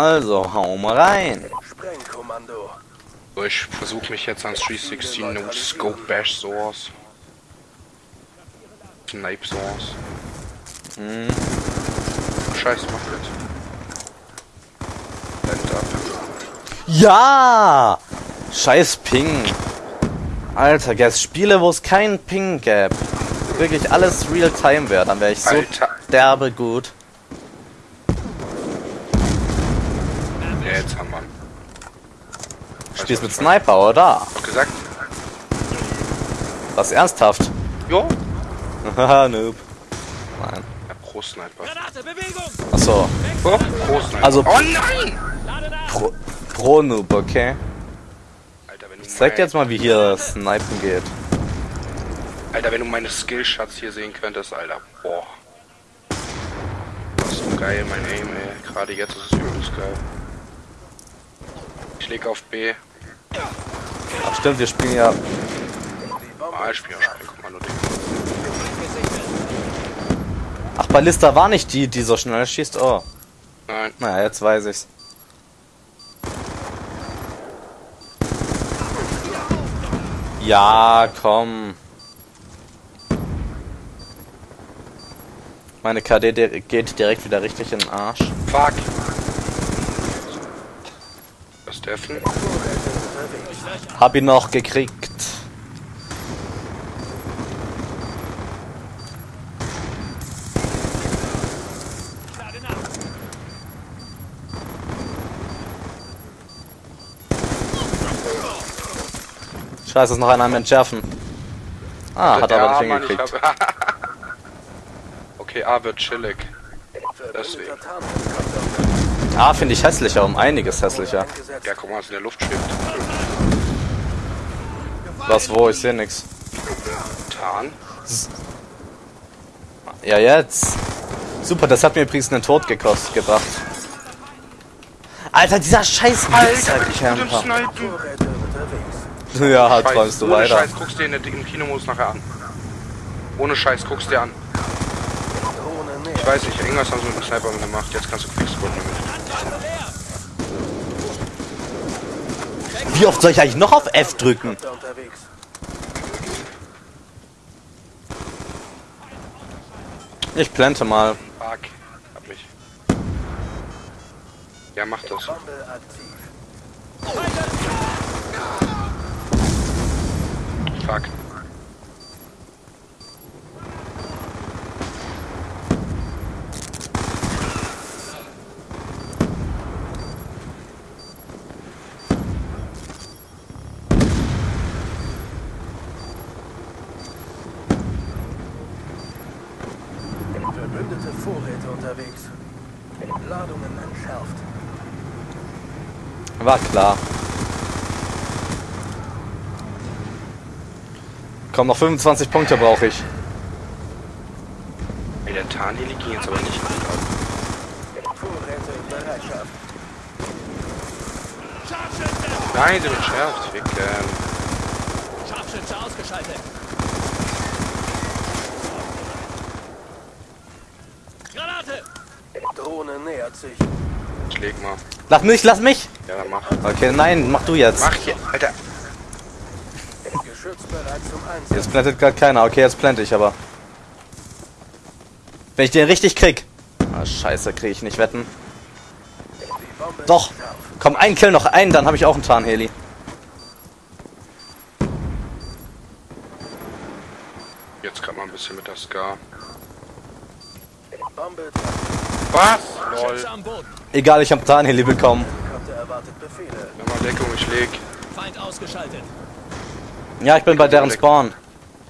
Also, hau mal rein. Sprengkommando. Ich versuche mich jetzt ans 316 No Scope Bash Source. Snipe Source. Hm. Scheiß, mach jetzt. Blend ab. Ja! Scheiß Ping. Alter, gäb's Spiele, wo es keinen Ping gäbe. Wirklich alles Real-Time wäre, dann wäre ich so Alter. derbe gut. Ja, jetzt haben wir. Spielst mit Sniper, oder? Hab gesagt? Was ernsthaft? Jo. Haha, noob. Nein. Ja, Pro Sniper. Granate, Bewegung! Achso. Oh, Pro Sniper. Also- oh nein! Pro, Pro Noob, okay. Alter, wenn du Ich zeig dir jetzt mal, wie hier Snipen geht. Alter, wenn du meine Skillshots hier sehen könntest, Alter. Boah. Das ist so geil, mein Aim, ey. Gerade jetzt ist es übelst geil. Ich leg auf B. Ach stimmt, wir spielen ja. Ah, ich spiel auch Sprengkommando, Ding. Ach, Ballista war nicht die, die so schnell schießt. Oh. Nein. Naja, jetzt weiß ich's. Ja, komm. Meine KD geht direkt wieder richtig in den Arsch. Fuck. Das ist Steffen. Hab ihn noch gekriegt. Scheiße, ist noch einer am Entschärfen. Ah, hat er aber nicht Mann, hingekriegt. hab- okay, A wird chillig. Deswegen. Ah, finde ich hässlicher, um einiges hässlicher. Ja, guck mal, was in der Luft schwebt. Was, wo? Ich sehe nix. Tarn. Ja, jetzt. Super, das hat mir übrigens einen Tod gekostet, gebracht. Alter, dieser scheiß Alter. Ja, Scheiß, träumst du Ohne weiter. Scheiß, guckst dir in der, im Kinomodus nachher an. Ohne Scheiß, guckst dir an. Ich weiß nicht, irgendwas haben sie mit dem Sniper gemacht. Jetzt kannst du Quickscope damit. Wie oft soll ich eigentlich noch auf F drücken? Ich plante mal. Fuck. Hab mich. Ja, mach das. Bombe aktiv. Fuck. Verbündete Vorräte unterwegs. Ladungen entschärft. War klar. Komm, noch 25 Punkte brauche ich. Ey, der Tarnheli ging jetzt aber nicht gut. Vorräte in Bereitschaft. Scharfschütze! Nein, der wird schärft. Ficken. Scharfschütze ausgeschaltet! Drohne nähert sich. Ich leg mal. Lass mich, lass mich! Ja, dann mach. Okay, nein, mach du jetzt. Mach hier. Alter. Jetzt plantet gerade keiner. Okay, jetzt plante ich aber. Wenn ich den richtig krieg. Ah, scheiße, krieg ich nicht wetten. Doch. Komm, ein Kill noch ein, dann habe ich auch einen Tarnheli. Jetzt kann man ein bisschen mit der Ska. Bombe. Was? Lol. Egal, ich habe Tarnheli bekommen. Erwartet Befehle. Nochmal Deckung, ich leg. Feind ausgeschaltet! Ja, ich bin bei deren Spawn.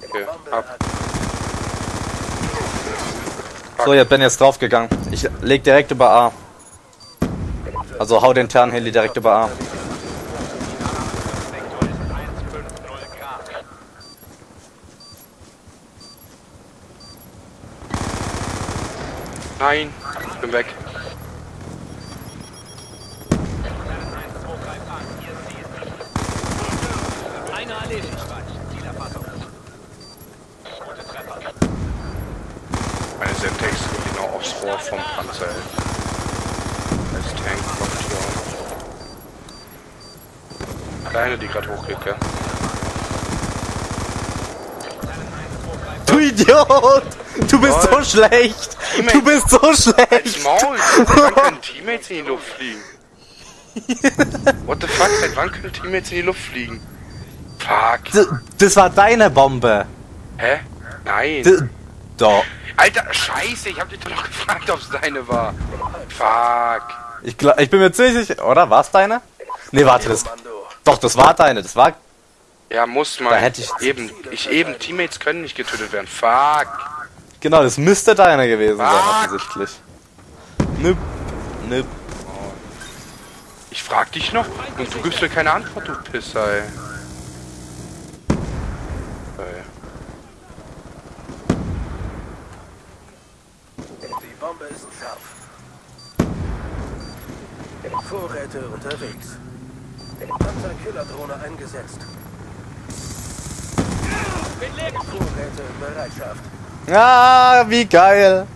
Okay, ab. So, jetzt bin jetzt draufgegangen. Ich leg direkt über A. Also hau den Tarnheli direkt über A. Nein, bin weg. Einer erledigt. Zielerfassung. Gute Treffer. Meine Semtex geht genau aufs Rohr vom Panzer. Als Tank kommt hier auch. Deine, die gerade hochgeht, gell? Du Idiot! Du bist Voll. so schlecht! Du bist so Als schlecht! Maul! Seit wann können Teammates in die Luft fliegen? What the fuck? Seit wann können Teammates in die Luft fliegen? Fuck. D- Das war deine Bombe! Hä? Nein. D- Doch. Alter, scheiße, ich hab dich doch noch gefragt, ob's deine war. Fuck. Ich, glaub, ich bin mir ziemlich sicher. Oder? War's deine? Nee, warte, das. Doch, das war deine. Das war. Ja, muss man. Da hätte ich- eben, ich eben, Teammates können nicht getötet werden. Fuck. Genau, das müsste deine gewesen sein, offensichtlich. Nüpp. Nüpp. Ich frag dich noch und du gibst mir keine Antwort, du Pisser, ey. Ey. Die Bombe ist scharf. Vorräte unterwegs. Panzerkillerdrohne eingesetzt. Vorräte in Bereitschaft. Ah, wie geil.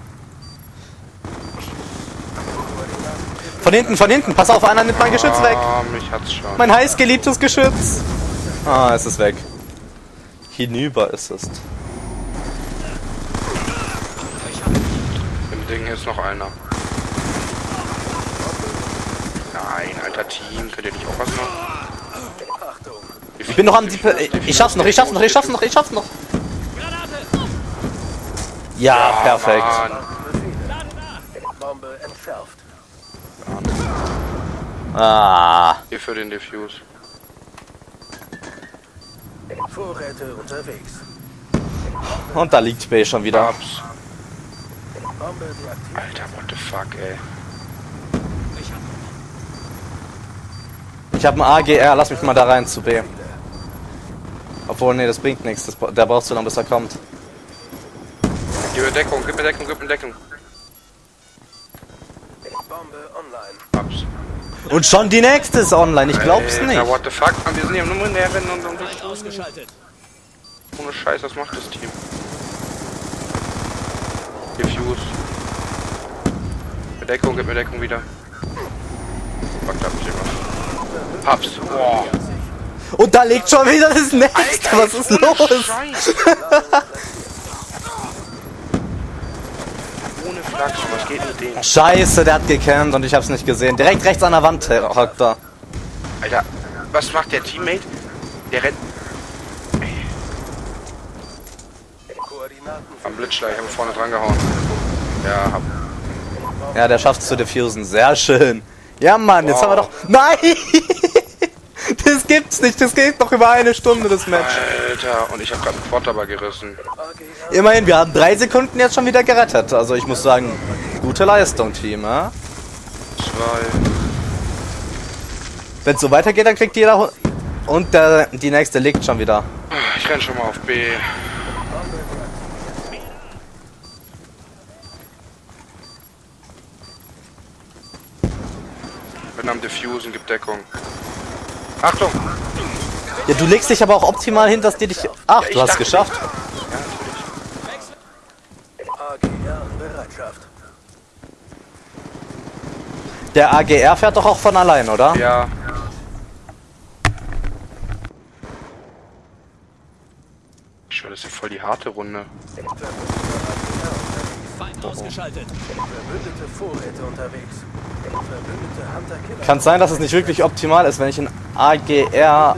Von hinten, von hinten. Pass auf, einer nimmt mein Geschütz weg. Ah, mich hat's schon. Mein heißgeliebtes Geschütz. Ah, es ist weg. Hinüber ist es. Im Ding ist noch einer. Nein, alter Team, könnt ihr nicht auch was noch? Achtung. Ich bin noch am... Ich schaff's noch, ich schaff's noch, ich schaff's noch, ich schaff's noch. Granate! Ja, perfekt. Mann. Befehle. Bombe entschärft. Ah. Hier für den Diffuse. Vorräte unterwegs. Und da liegt B schon wieder. Ups. Alter, what the fuck, ey. Ich habe ein AGR, lass mich mal da rein zu B. Obwohl, nee, das bringt nichts. Das, der brauchst du noch, bis er kommt. Gib mir Deckung, gib mir Deckung, gib mir Deckung. Bombe online. Ups. Und schon die nächste ist online, ich glaub's Alter, nicht. what the fuck, Mann, wir sind hier nur in der Rennen und, und, ausgeschaltet. ohne Scheiß, was macht das Team? Diffuse. Mit Deckung, gib mir Deckung wieder. Fuck, da hab ich irgendwas. Hab's. Boah. Und da liegt schon wieder das nächste. Was ist los? Scheiß. Ohne Flachs, was geht mit denen? Scheiße, der hat gekämmt und ich hab's nicht gesehen. Direkt rechts an der Wand hockt er. Alter, was macht der Teammate? Der rennt Koordinaten am Blitzschlag, ich habe vorne dran gehauen. Ja, hab. Ja, der schafft's zu diffusen. Sehr schön. Ja, Mann, jetzt Wow. haben wir doch... Nein! Das gibt's nicht. Das geht noch über eine Stunde, das Match. Alter, und ich habe gerade einen dabei gerissen. Immerhin, wir haben drei Sekunden jetzt schon wieder gerettet. Also ich muss sagen, gute Leistung, Team. Ja? Zwei. Wenn es so weitergeht, dann kriegt jeder... Und der, die nächste liegt schon wieder. Ich renn schon mal auf B. Bin am Diffusen, gibt Deckung. Achtung! Ja, du legst dich aber auch optimal hin, dass die dich... Ach, Ja, du hast dachte geschafft. Ja, natürlich. AGR in Bereitschaft. Der AGR fährt doch auch von allein, oder? Ja. Ich schwöre, das ist voll die harte Runde. Feind ausgeschaltet. Verbündete Vorräte unterwegs. Kann sein, dass es nicht wirklich optimal ist, wenn ich ein AGR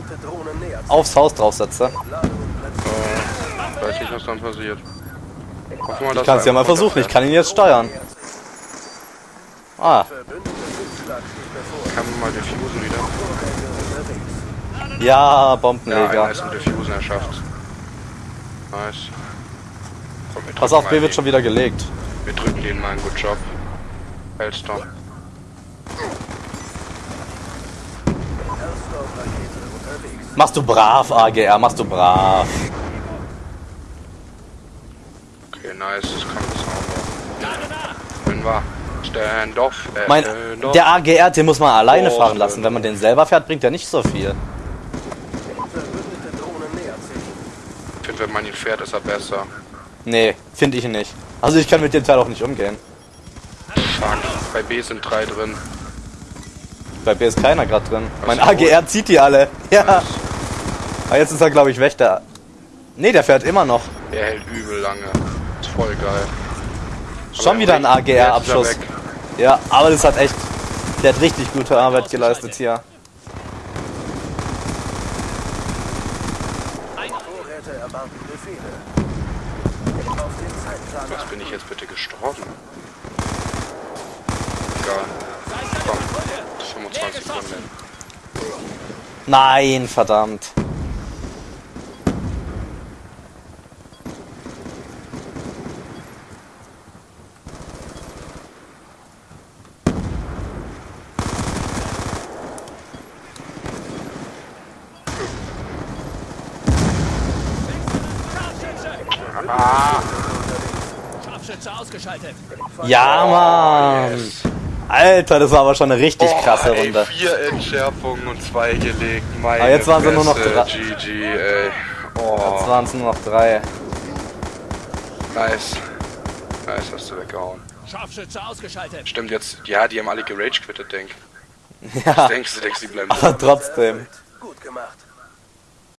aufs Haus draufsetze. Platziert. Weiß nicht, was dann passiert. Wir, Ich kann es ja mal versuchen, ich kann ihn jetzt steuern. Ah. Kann man mal diffusen wieder. Ja, Ja, einer Bombenleger. ist im Diffusen erschafft. Nice. Komm, Pass auf, mal B wird schon wieder gelegt. Wir drücken denen mal einen Good Job. Hellstorm. Hellstorm-Rakete unterwegs. Machst du brav, AGR, machst du brav. Okay, nice, das kann das auch wir Stand off. Äh, Mein, stand off. der AGR, den muss man alleine Oh, fahren lassen. Wenn man den selber fährt, bringt er nicht so viel. Ich finde, wenn man ihn fährt, ist er besser. Nee, finde ich nicht. Also ich kann mit dem Teil auch nicht umgehen. Fuck, bei B sind drei drin. Bei mir ist keiner gerade drin. Mein Ach so. AGR zieht die alle. Ja. Aber jetzt ist er, glaube ich, weg. Der. Nee, der fährt immer noch. Er hält übel lange. Ist voll geil. Schon Aber wieder ein AGR-Abschuss. Ja, aber das hat echt. Der hat richtig gute Arbeit geleistet hier. Was bin ich jetzt bitte gestorben? Egal. Komm, 25 Sekunden. Nein, verdammt. Scharfschütze! Ah! Scharfschütze ausgeschaltet. Ja, Mann. Alter, das war aber schon eine richtig krasse Oh, ey, Runde. Vier Entschärfungen und zwei gelegt. Meine Aber jetzt waren sie nur noch drei. GG, ey. Oh, Jetzt waren es nur noch drei. nice. Nice, hast du weggehauen. Scharfschütze ausgeschaltet. Stimmt jetzt, ja, die haben alle gerage quittet, denk. Ja, Denkst du, denkst du, die bleiben aber trotzdem. Gut gemacht.